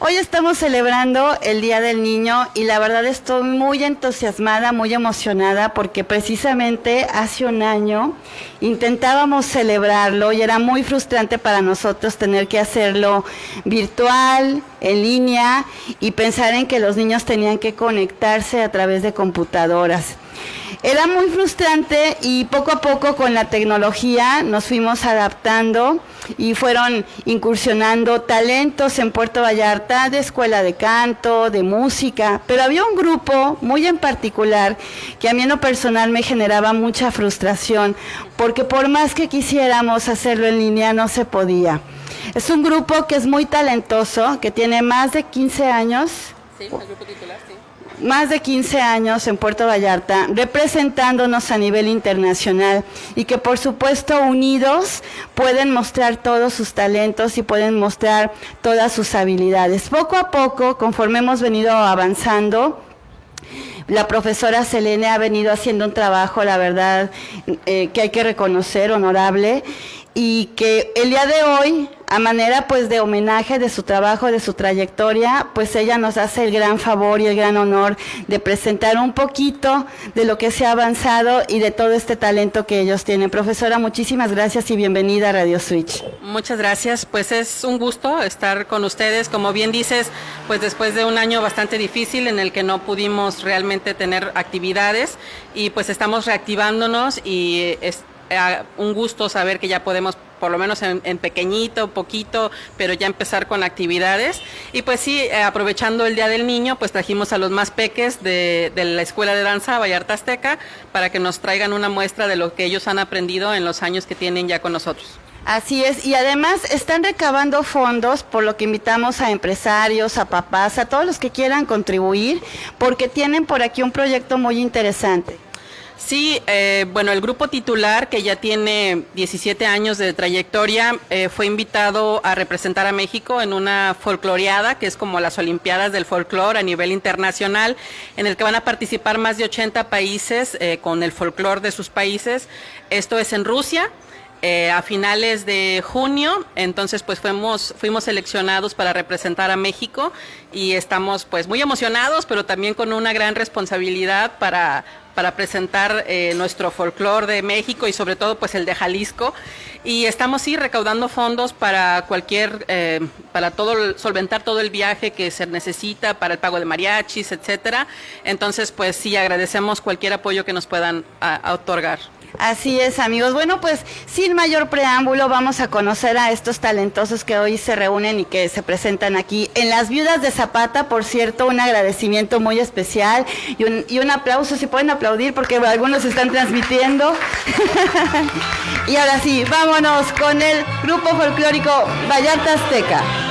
Hoy estamos celebrando el Día del Niño y la verdad estoy muy entusiasmada, muy emocionada porque precisamente hace un año intentábamos celebrarlo y era muy frustrante para nosotros tener que hacerlo virtual, en línea y pensar en que los niños tenían que conectarse a través de computadoras. Era muy frustrante y poco a poco con la tecnología nos fuimos adaptando y fueron incursionando talentos en Puerto Vallarta de escuela de canto, de música, pero había un grupo muy en particular que a mí en lo personal me generaba mucha frustración porque por más que quisiéramos hacerlo en línea no se podía. Es un grupo que es muy talentoso, que tiene más de 15 años. Sí, el grupo titular, sí más de 15 años en Puerto Vallarta, representándonos a nivel internacional y que por supuesto unidos pueden mostrar todos sus talentos y pueden mostrar todas sus habilidades. Poco a poco, conforme hemos venido avanzando, la profesora Selene ha venido haciendo un trabajo, la verdad, eh, que hay que reconocer, honorable, y que el día de hoy a manera pues de homenaje de su trabajo, de su trayectoria, pues ella nos hace el gran favor y el gran honor de presentar un poquito de lo que se ha avanzado y de todo este talento que ellos tienen. Profesora, muchísimas gracias y bienvenida a Radio Switch. Muchas gracias, pues es un gusto estar con ustedes. Como bien dices, pues después de un año bastante difícil en el que no pudimos realmente tener actividades y pues estamos reactivándonos y es un gusto saber que ya podemos por lo menos en, pequeñito, poquito, pero ya empezar con actividades. Y pues sí, eh, aprovechando el Día del Niño, pues trajimos a los más peques de, de, la Escuela de Danza Vallarta Azteca para que nos traigan una muestra de lo que ellos han aprendido en los años que tienen ya con nosotros. Así es, y además están recabando fondos, por lo que invitamos a empresarios, a papás, a todos los que quieran contribuir, porque tienen por aquí un proyecto muy interesante. Sí, eh, bueno, el grupo titular, que ya tiene 17 años de trayectoria, eh, fue invitado a representar a México en una folcloreada, que es como las Olimpiadas del Folclore a nivel internacional, en el que van a participar más de 80 países eh, con el folclore de sus países. Esto es en Rusia. a finales de junio, entonces pues fuimos, fuimos seleccionados para representar a México y estamos pues muy emocionados, pero también con una gran responsabilidad para para presentar eh, nuestro folclore de México y sobre todo pues el de Jalisco. Y estamos sí recaudando fondos para cualquier, eh, para todo, solventar todo el viaje que se necesita para el pago de mariachis, etcétera. Entonces pues sí agradecemos cualquier apoyo que nos puedan otorgar. Así es, amigos. Bueno, pues sin mayor preámbulo, vamos a conocer a estos talentosos que hoy se reúnen y que se presentan aquí en Las Viudas de Zapata. Por cierto, un agradecimiento muy especial y un, y un aplauso, si pueden aplaudir, porque algunos están transmitiendo. y ahora sí, vámonos con el grupo folclórico Vallarta Azteca.